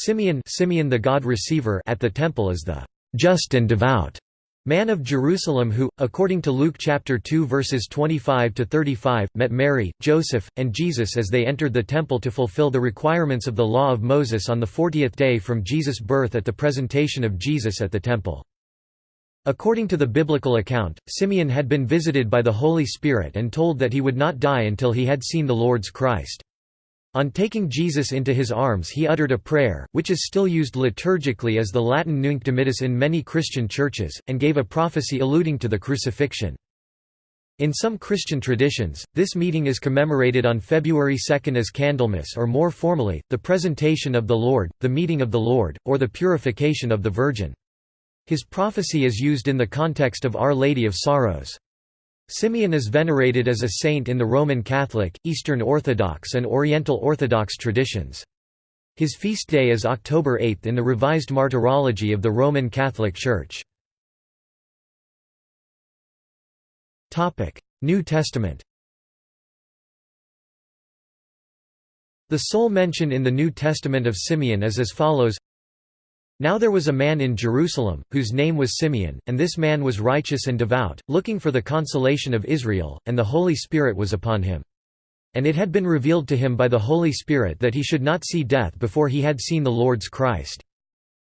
Simeon, Simeon the God receiver at the temple is the just and devout man of Jerusalem who, according to Luke chapter 2 verses 25 to 35, met Mary, Joseph, and Jesus as they entered the temple to fulfill the requirements of the law of Moses on the 40th day from Jesus' birth at the presentation of Jesus at the temple. According to the biblical account, Simeon had been visited by the Holy Spirit and told that he would not die until he had seen the Lord's Christ. On taking Jesus into his arms he uttered a prayer, which is still used liturgically as the Latin Nunc Dimittis in many Christian churches, and gave a prophecy alluding to the crucifixion. In some Christian traditions, this meeting is commemorated on February 2 as Candlemas or more formally, the presentation of the Lord, the meeting of the Lord, or the purification of the Virgin. His prophecy is used in the context of Our Lady of Sorrows. Simeon is venerated as a saint in the Roman Catholic, Eastern Orthodox and Oriental Orthodox traditions. His feast day is October 8 in the Revised Martyrology of the Roman Catholic Church. New Testament The sole mention in the New Testament of Simeon is as follows now there was a man in Jerusalem, whose name was Simeon, and this man was righteous and devout, looking for the consolation of Israel, and the Holy Spirit was upon him. And it had been revealed to him by the Holy Spirit that he should not see death before he had seen the Lord's Christ.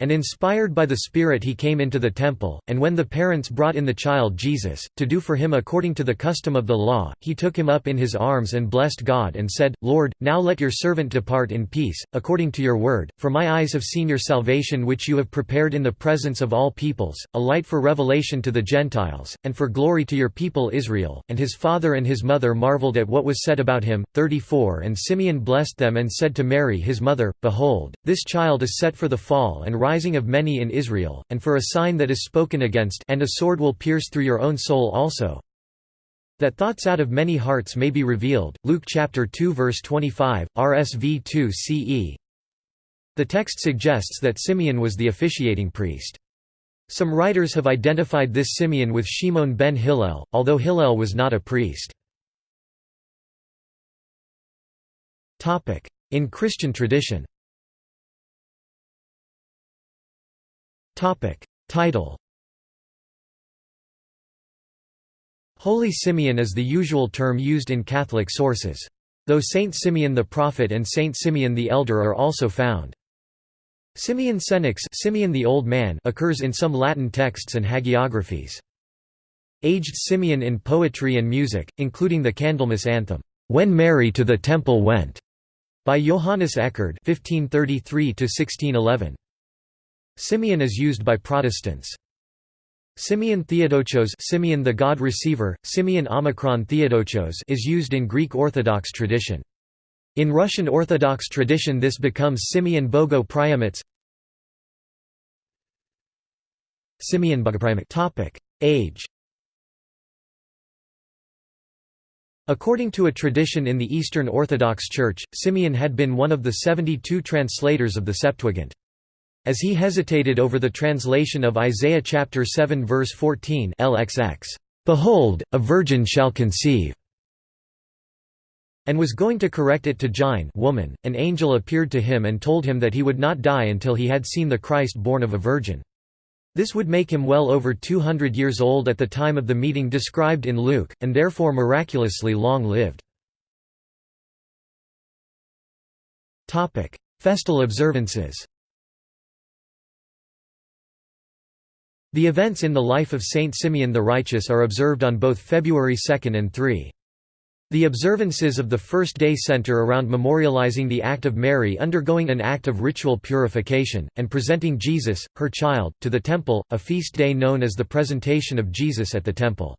And inspired by the Spirit he came into the temple, and when the parents brought in the child Jesus, to do for him according to the custom of the law, he took him up in his arms and blessed God and said, Lord, now let your servant depart in peace, according to your word, for my eyes have seen your salvation which you have prepared in the presence of all peoples, a light for revelation to the Gentiles, and for glory to your people Israel. And his father and his mother marveled at what was said about him. 34 And Simeon blessed them and said to Mary his mother, Behold, this child is set for the fall and rising of many in Israel, and for a sign that is spoken against and a sword will pierce through your own soul also, that thoughts out of many hearts may be revealed. Luke chapter 2 verse 25, RSV 2 CE. The text suggests that Simeon was the officiating priest. Some writers have identified this Simeon with Shimon ben Hillel, although Hillel was not a priest. In Christian tradition Topic. Title Holy Simeon is the usual term used in Catholic sources. Though Saint Simeon the Prophet and Saint Simeon the Elder are also found. Simeon Senex Simeon the Old Man occurs in some Latin texts and hagiographies. Aged Simeon in poetry and music, including the Candlemas anthem, "'When Mary to the Temple Went' by Johannes Eccard 1533 1611. Simeon is used by Protestants. Simeon Theodochos Simeon the God Receiver, Simeon Omicron Theodochos is used in Greek Orthodox tradition. In Russian Orthodox tradition this becomes Simeon Bogo Priamets Simeon Topic: Age According to a tradition in the Eastern Orthodox Church, Simeon had been one of the 72 translators of the Septuagint. As he hesitated over the translation of Isaiah chapter 7 verse 14 LXX, "Behold, a virgin shall conceive." and was going to correct it to Jine woman, an angel appeared to him and told him that he would not die until he had seen the Christ born of a virgin. This would make him well over 200 years old at the time of the meeting described in Luke, and therefore miraculously long-lived. Festal observances The events in the life of Saint Simeon the Righteous are observed on both February 2 and 3. The observances of the first day center around memorializing the act of Mary undergoing an act of ritual purification, and presenting Jesus, her child, to the temple, a feast day known as the presentation of Jesus at the temple.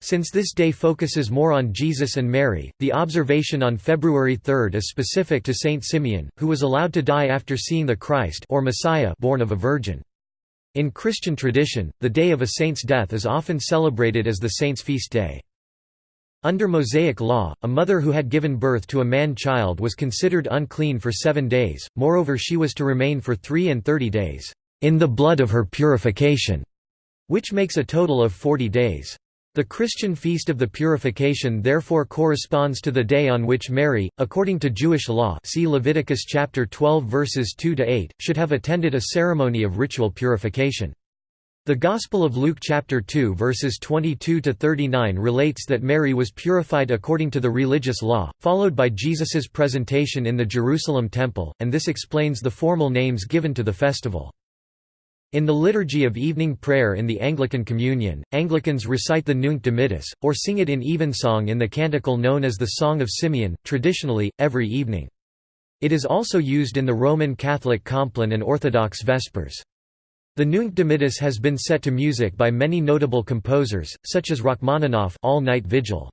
Since this day focuses more on Jesus and Mary, the observation on February 3 is specific to Saint Simeon, who was allowed to die after seeing the Christ or Messiah born of a virgin. In Christian tradition, the day of a saint's death is often celebrated as the saint's feast day. Under Mosaic law, a mother who had given birth to a man-child was considered unclean for seven days, moreover she was to remain for three and thirty days, "...in the blood of her purification", which makes a total of forty days. The Christian feast of the Purification therefore corresponds to the day on which Mary, according to Jewish law see Leviticus chapter 12 verses 2 to 8, should have attended a ceremony of ritual purification. The Gospel of Luke chapter 2 verses 22 to 39 relates that Mary was purified according to the religious law, followed by Jesus's presentation in the Jerusalem temple, and this explains the formal names given to the festival. In the liturgy of evening prayer in the Anglican Communion, Anglicans recite the Nunc Dimittis, or sing it in evensong in the canticle known as the Song of Simeon, traditionally, every evening. It is also used in the Roman Catholic Compline and Orthodox Vespers. The Nunc Dimittis has been set to music by many notable composers, such as Rachmaninoff All Night Vigil.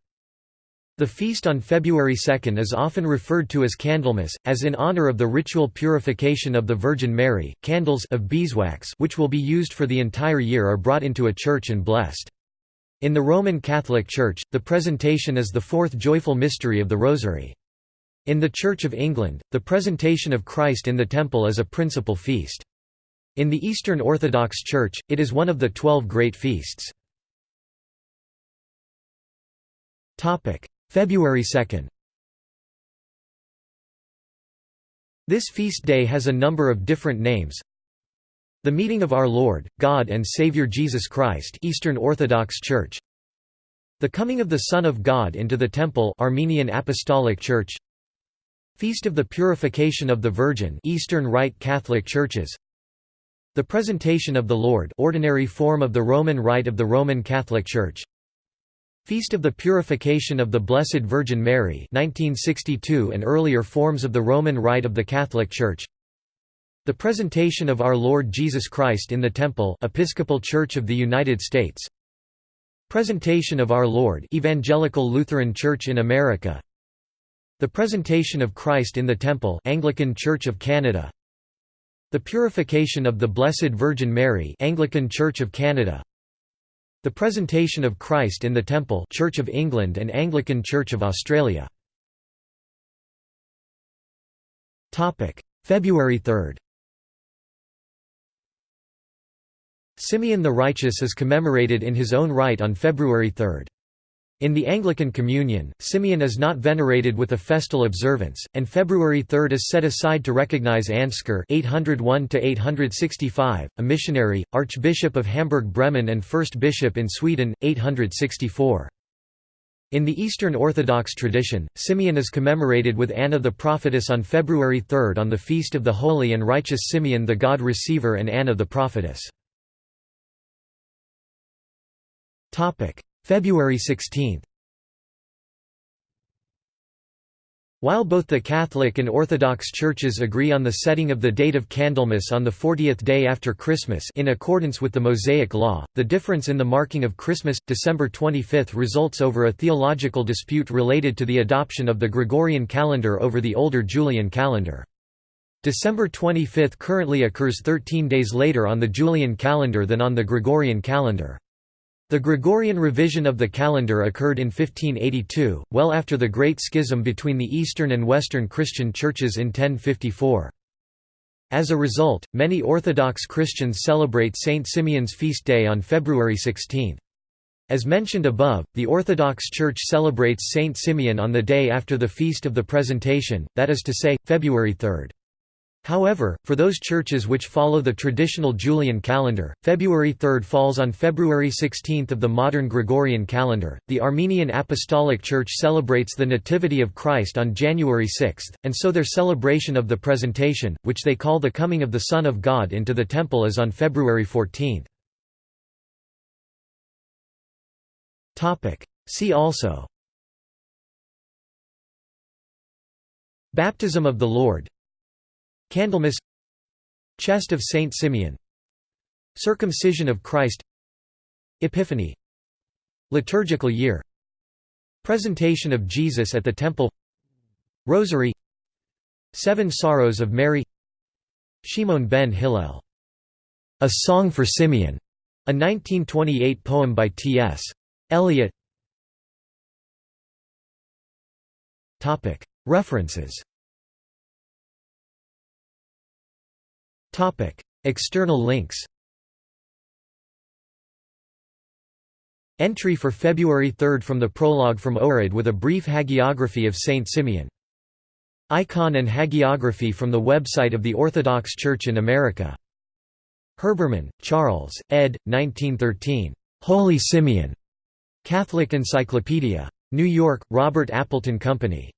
The feast on February 2 is often referred to as Candlemas, as in honor of the ritual purification of the Virgin Mary. Candles of beeswax which will be used for the entire year are brought into a church and blessed. In the Roman Catholic Church, the presentation is the fourth joyful mystery of the Rosary. In the Church of England, the presentation of Christ in the Temple is a principal feast. In the Eastern Orthodox Church, it is one of the twelve great feasts. February 2 This feast day has a number of different names. The Meeting of Our Lord, God and Savior Jesus Christ Eastern Orthodox Church. The Coming of the Son of God into the Temple Armenian Apostolic Church. Feast of the Purification of the Virgin Eastern Rite Catholic Churches. The Presentation of the Lord ordinary form of the Roman Rite of the Roman Catholic Church Feast of the Purification of the Blessed Virgin Mary 1962 and earlier forms of the Roman Rite of the Catholic Church. The Presentation of Our Lord Jesus Christ in the Temple Episcopal Church of the United States. Presentation of Our Lord Evangelical Lutheran Church in America. The Presentation of Christ in the Temple Anglican Church of Canada. The Purification of the Blessed Virgin Mary Anglican Church of Canada the Presentation of Christ in the Temple Church of England and Anglican Church of Australia. February 3 Simeon the Righteous is commemorated in his own right on February 3. In the Anglican Communion, Simeon is not venerated with a festal observance, and February 3 is set aside to recognize Ansgar (801–865), a missionary, Archbishop of Hamburg-Bremen and first bishop in Sweden, 864. In the Eastern Orthodox tradition, Simeon is commemorated with Anna the prophetess on February 3 on the feast of the holy and righteous Simeon the God Receiver and Anna the prophetess. February 16 While both the Catholic and Orthodox churches agree on the setting of the date of Candlemas on the 40th day after Christmas in accordance with the Mosaic Law, the difference in the marking of Christmas, December 25 results over a theological dispute related to the adoption of the Gregorian calendar over the older Julian calendar. December 25 currently occurs 13 days later on the Julian calendar than on the Gregorian calendar. The Gregorian revision of the calendar occurred in 1582, well after the Great Schism between the Eastern and Western Christian churches in 1054. As a result, many Orthodox Christians celebrate Saint Simeon's feast day on February 16. As mentioned above, the Orthodox Church celebrates Saint Simeon on the day after the Feast of the Presentation, that is to say, February 3. However, for those churches which follow the traditional Julian calendar, February 3 falls on February 16 of the modern Gregorian calendar. The Armenian Apostolic Church celebrates the Nativity of Christ on January 6, and so their celebration of the Presentation, which they call the coming of the Son of God into the Temple, is on February 14. See also Baptism of the Lord Candlemas Chest of Saint Simeon Circumcision of Christ Epiphany Liturgical year Presentation of Jesus at the Temple Rosary Seven Sorrows of Mary Shimon ben Hillel. A Song for Simeon, a 1928 poem by T.S. Eliot References External links Entry for February 3 from the prologue from Ohrid with a brief hagiography of Saint Simeon. Icon and hagiography from the website of the Orthodox Church in America. Herbermann, Charles, ed. 1913. Holy Simeon. Catholic Encyclopedia. New York, Robert Appleton Company.